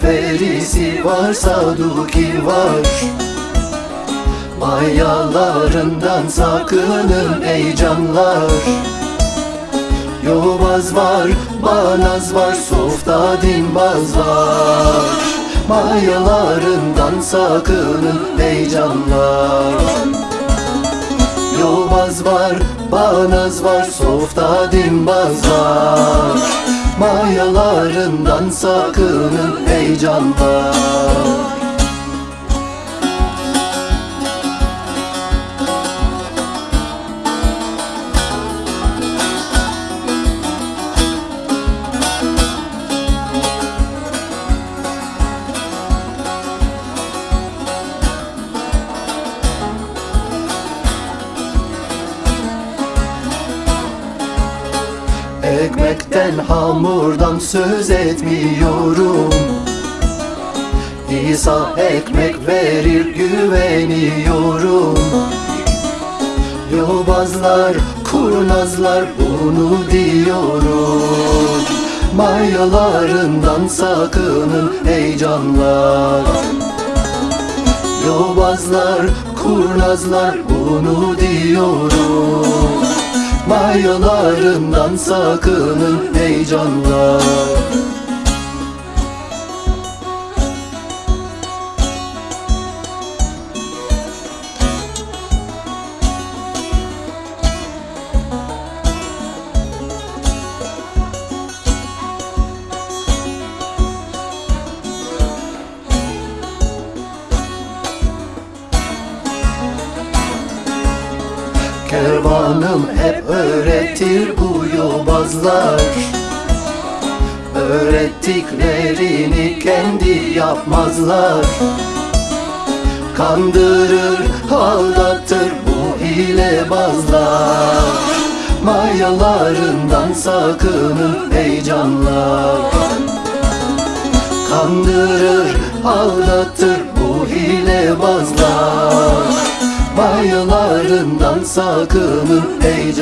perisi var Saduki var. Mayalarından sakının ey canlar. Yobaz var, banaz var, softa dinbaz var. Mayalarından sakının ey canlar. Yobaz var, banaz var, softa dinbaz var Mayalarından sakının ey canlar Ekmekten hamurdan söz etmiyorum. İsa ekmek verir güveniyorum. Yobazlar, kurnazlar bunu diyorum. Mayalarından sakının ey canlar. Yobazlar, kurnazlar bunu diyorum Mayalarından sakının ey Kervanım hep öğretir bu yobazlar. Öğrettiklerini kendi yapmazlar. Kandırır, aldatır bu hilebazlar. Mayalarından sakının ey Kandırır, aldatır bu hilebazlar Mayalarından sakının ey